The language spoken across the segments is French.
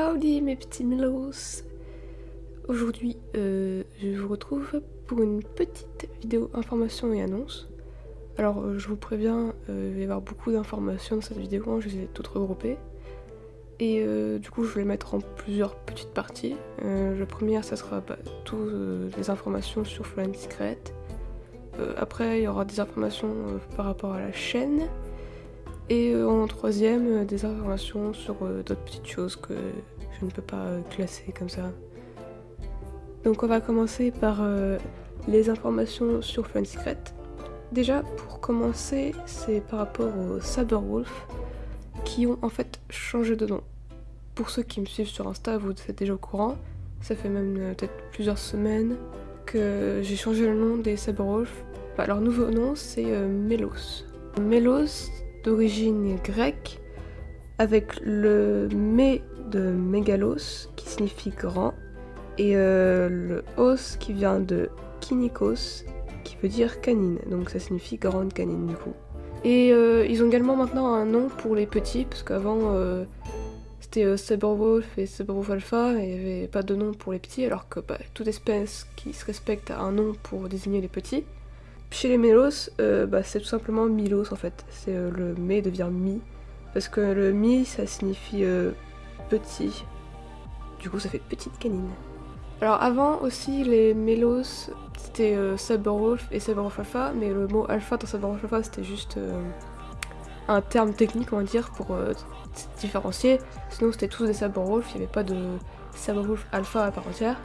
Howdy mes petits Melos Aujourd'hui, euh, je vous retrouve pour une petite vidéo information et annonce. Alors, euh, je vous préviens, euh, il va y avoir beaucoup d'informations dans cette vidéo, hein, je les ai toutes regroupées. Et du coup, je vais les mettre en plusieurs petites parties. la première, ça sera toutes les informations sur Flying Secret. après, il y aura des informations par rapport à la chaîne. Et euh, en troisième, euh, des informations sur euh, d'autres petites choses que je ne peux pas classer comme ça. Donc on va commencer par les informations sur Fun Secret. Déjà, pour commencer, c'est par rapport aux Saberwolf qui ont en fait changé de nom. Pour ceux qui me suivent sur Insta, vous êtes déjà au courant. Ça fait même peut-être plusieurs semaines que j'ai changé le nom des Saberwolf. Bah, leur nouveau nom, c'est Melos. Melos, d'origine grecque avec le mé de mégalos qui signifie grand et euh, le os qui vient de kinikos qui veut dire canine donc ça signifie grande canine du coup. Et euh, ils ont également maintenant un nom pour les petits parce qu'avant euh, c'était Saberwolf et Saberwolf Alpha et il n'y avait pas de nom pour les petits alors que bah, toute espèce qui se respecte a un nom pour désigner les petits. Chez les Mélos, euh, bah, c'est tout simplement Milos en fait. C'est euh, le mé devient mi. Parce que le mi ça signifie euh, petit. Du coup ça fait petite canine. Alors avant aussi les Mélos c'était Saberwolf et Saberwolf Alpha, mais le mot alpha dans Saberwolf Alpha c'était juste un terme technique on va dire pour différencier. Sinon c'était tous des Saberwolf, il n'y avait pas de Saberwolf Alpha à part entière.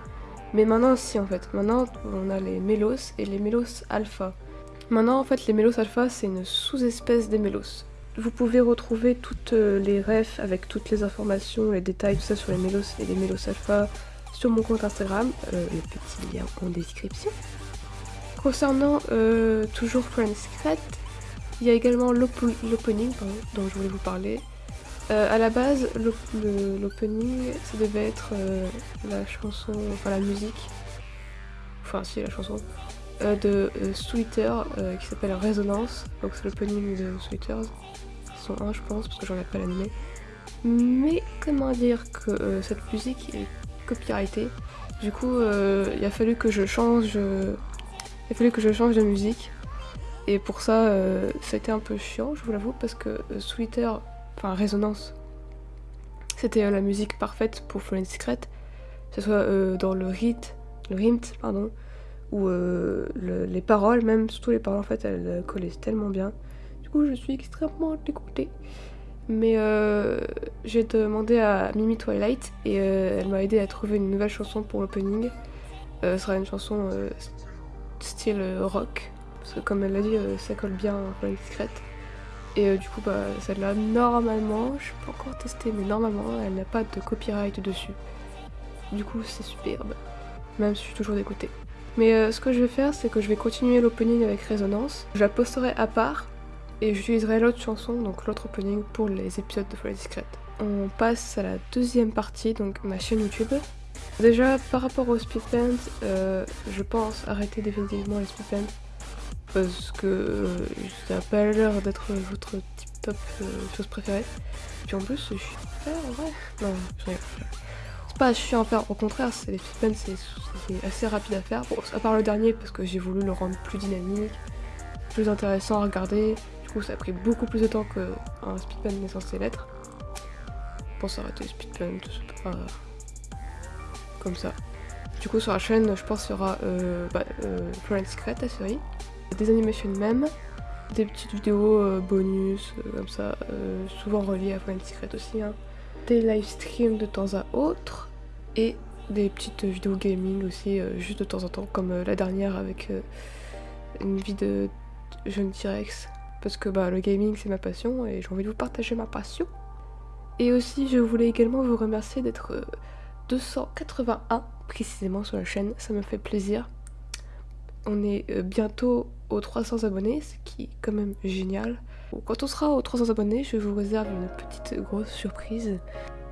Mais maintenant, si en fait. Maintenant, on a les mélos et les mélos alpha. Maintenant, en fait, les mélos alpha, c'est une sous-espèce des mélos. Vous pouvez retrouver toutes euh, les refs avec toutes les informations, les détails, tout ça sur les mélos et les mélos alpha sur mon compte Instagram. Euh, le petit lien en description. Concernant euh, toujours Friends Secret, il y a également l'opening dont je voulais vous parler. Euh, à la base, l'opening, ça devait être euh, la chanson, enfin la musique, enfin si la chanson, euh, de Sweeter qui s'appelle Résonance. Donc c'est l'opening de Sweeters, sont 1 je pense, parce que j'en ai pas l'animé. Mais comment dire que cette musique est copyrightée? Du coup, il a fallu que je change, il a fallu que je change de musique. Et pour ça, ça a été un peu chiant, je vous l'avoue, parce que Sweeter enfin résonance. C'était euh, la musique parfaite pour Fallen Secret, que ce soit euh, dans le rythme, le rythme, pardon, ou euh, les paroles, même surtout les paroles en fait, elles collaient tellement bien. Du coup, je suis extrêmement dégoûtée. Mais j'ai demandé à Mimi Twilight et elle m'a aidé à trouver une nouvelle chanson pour l'opening. ce sera une chanson style rock, parce que comme elle l'a dit, ça colle bien à Fallen Secret. Et euh, du coup, bah, celle-là, normalement, je peux encore tester, mais normalement, elle n'a pas de copyright dessus. Du coup, c'est superbe, même si je suis toujours dégoûtée. Mais euh, ce que je vais faire, c'est que je vais continuer l'opening avec Résonance. Je la posterai à part, et j'utiliserai l'autre chanson, donc l'autre opening, pour les épisodes de Folie Discrète. On passe à la deuxième partie, donc ma chaîne YouTube. Déjà, par rapport aux speedpens, euh, je pense arrêter définitivement les speedpens parce que euh, ça n'a pas l'air d'être votre tip top euh, chose préférée. Puis en plus, je suis super ouais. Non, je C'est pas chiant à faire, au contraire, les speedpens, c'est assez rapide à faire. Bon, à part le dernier, parce que j'ai voulu le rendre plus dynamique, plus intéressant à regarder. Du coup, ça a pris beaucoup plus de temps qu'un speedpen n'est censé l'être. Pour s'arrêter les speedpens, c'est pas comme ça. Du coup, sur la chaîne, je pense qu'il y aura euh, bah, euh, Secret, la série des animations même, des petites vidéos euh, bonus, euh, comme ça, euh, souvent reliées à Final Secret aussi, hein. des live streams de temps à autre, et des petites vidéos gaming aussi, juste de temps en temps, comme la dernière avec une vie de jeune T-Rex, parce que bah, le gaming c'est ma passion et j'ai envie de vous partager ma passion. Et aussi je voulais également vous remercier d'être 281 précisément sur la chaîne, ça me fait plaisir. On est bientôt aux 300 abonnés, ce qui est quand même génial. Quand on sera aux 300 abonnés, je vous réserve une petite grosse surprise.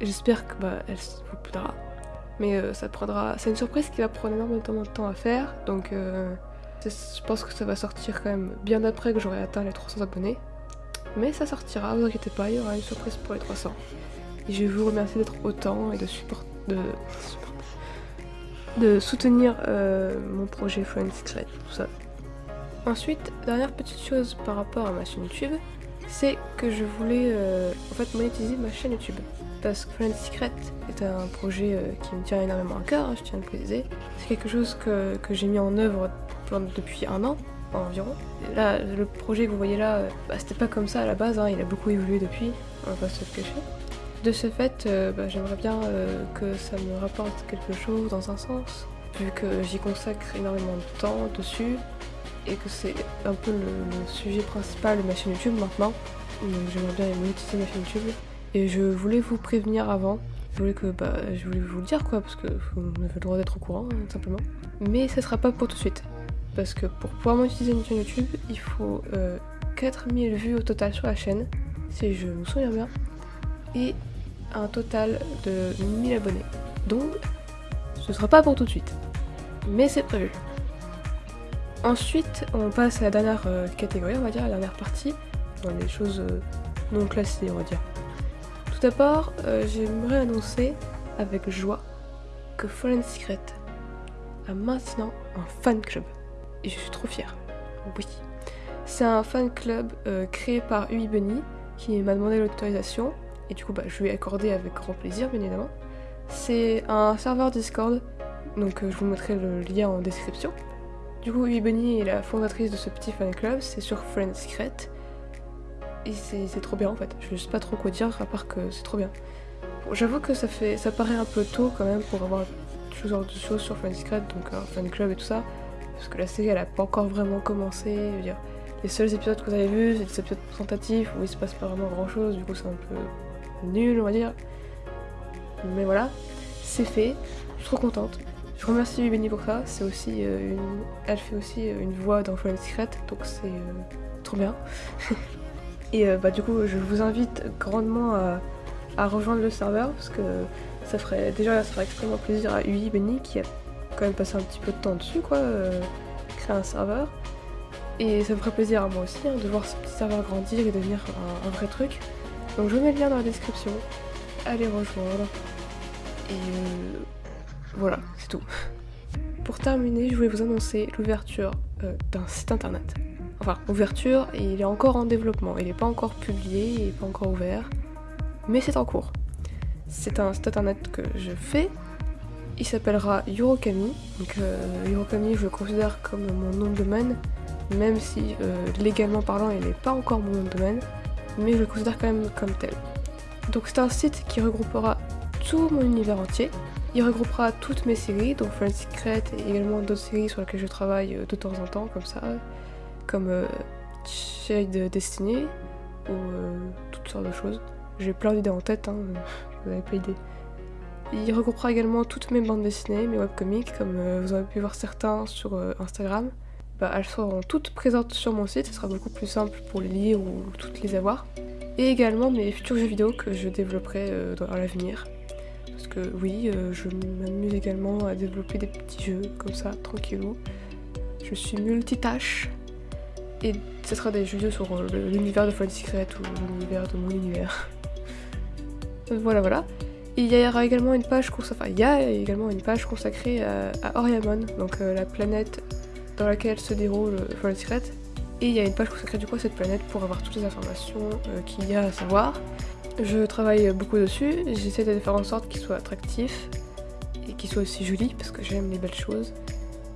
J'espère que bah, elle vous plaira. Mais euh, ça prendra. C'est une surprise qui va prendre énormément de temps à faire, donc euh, je pense que ça va sortir quand même bien après que j'aurai atteint les 300 abonnés. Mais ça sortira, vous inquiétez pas, il y aura une surprise pour les 300. Et je vous remercie d'être autant et de, de soutenir euh, mon projet Friends Secret, tout ça. Ensuite, dernière petite chose par rapport à ma chaîne YouTube, c'est que je voulais euh, en fait monétiser ma chaîne YouTube. Parce que Friends Secret est un projet euh, qui me tient énormément à cœur, hein, je tiens à le préciser. C'est quelque chose que, que j'ai mis en œuvre depuis un an environ. là, le projet que vous voyez là, bah, c'était pas comme ça à la base, hein, il a beaucoup évolué depuis, on va pas se le cacher. De ce fait, euh, bah, j'aimerais bien euh, que ça me rapporte quelque chose dans un sens, vu que j'y consacre énormément de temps dessus, et que c'est un peu le, sujet principal de ma chaîne YouTube maintenant. Donc j'aimerais bien monétiser ma chaîne YouTube. Et je voulais vous prévenir avant, je voulais, que, bah, je voulais vous le dire quoi, parce que vous avez le droit d'être au courant, hein, tout simplement. Mais ça sera pas pour tout de suite. Parce que pour pouvoir monétiser une chaîne YouTube, il faut euh, 4000 vues au total sur la chaîne, si je me souviens bien. Et un total de 1000 abonnés. Donc, ce sera pas pour tout de suite. Mais c'est prévu. Ensuite, on passe à la dernière euh, catégorie, on va dire, la dernière partie, dans les choses euh, non classées, on va dire. Tout d'abord, euh, j'aimerais annoncer avec joie que Fallen Secret a maintenant un fan club. Et je suis trop fière. Oui. C'est un fan club créé par Ui Bunny qui m'a demandé l'autorisation et du coup bah, je lui ai accordé avec grand plaisir bien évidemment. C'est un serveur Discord, donc je vous mettrai le lien en description. Du coup Bunny est la fondatrice de ce petit fan club, c'est sur Friends Secret. Et c'est trop bien en fait, je sais pas trop quoi dire à part que c'est trop bien. J'avoue que ça fait ça paraît un peu tôt quand même pour avoir ce genre de choses sur Friends Secret, donc un fan club et tout ça. Parce que la série elle a pas encore vraiment commencé, je veux dire, les seuls épisodes que vous avez vus, c'est des épisodes présentatifs où il se passe pas vraiment grand chose, du coup c'est un peu nul, on va dire. Mais voilà, c'est fait. Je suis trop contente. Je remercie Benny pour ça. C'est aussi euh, une... Elle fait aussi euh, une voix dans Fallen Secret, donc c'est euh, trop bien. Et bah du coup, je vous invite grandement à, rejoindre le serveur parce que ça ferait déjà ça ferait extrêmement plaisir à Ui Benny qui a quand même passé un petit peu de temps dessus quoi, créer un serveur. Et ça me ferait plaisir à moi aussi hein, de voir ce petit serveur grandir et devenir un vrai truc. Donc je mets le lien dans la description. Allez rejoindre. Et euh, voilà, c'est tout. Pour terminer, je voulais vous annoncer l'ouverture euh, d'un site internet. Enfin, ouverture, il est encore en développement. Il n'est pas encore publié, il n'est pas encore ouvert. Mais c'est en cours. C'est un site internet que je fais. Il s'appellera Eurokami. Donc euh, Eurokami, je le considère comme mon nom de domaine. Même si légalement parlant, il n'est pas encore mon nom de domaine mais je le considère quand même comme tel. Donc c'est un site qui regroupera tout mon univers entier. Il regroupera toutes mes séries, donc Friends Secret et également d'autres séries sur lesquelles je travaille euh, de temps en temps, comme ça, comme euh, Shade Destiny ou euh, toutes sortes de choses. J'ai plein d'idées en tête, hein, vous n'avez pas idée. Il regroupera également toutes mes bandes dessinées, mes webcomics, comme vous avez pu voir certains sur Instagram. Bah, elles seront toutes présentes sur mon site, ce sera beaucoup plus simple pour les lire ou toutes les avoir. Et également mes futurs jeux vidéo que je développerai dans l'avenir. Parce que oui, euh, je m'amuse également à développer des petits jeux comme ça, tranquillou. Je suis multitâche. Et ce sera des jeux sur euh, l'univers de Fallen Secret ou l'univers de mon univers. voilà, voilà. il y aura également une page consacrée, il y a également une page consacrée à, Oriamon, donc la planète dans laquelle se déroule Fallen Secret. Et il y a une page consacrée du coup à cette planète pour avoir toutes les informations euh, qu'il y a à savoir. Je travaille beaucoup dessus, j'essaie de faire en sorte qu'il soit attractif et qu'il soit aussi joli parce que j'aime les belles choses.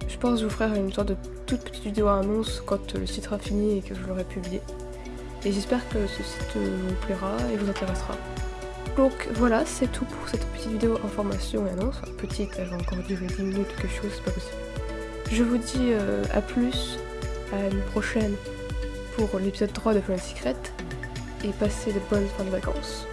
Je pense vous ferai une sorte de toute petite vidéo à annonce quand le site sera fini et que je l'aurai publié. Et j'espère que ce site vous plaira et vous intéressera. Donc voilà, c'est tout pour cette petite vidéo information et annonce. Enfin, petite, elle va encore durer 10 minutes quelque chose, c'est pas possible. Je vous dis euh, à plus, à une prochaine pour l'épisode 3 de Fallen Secret et passez de bonnes fins de vacances.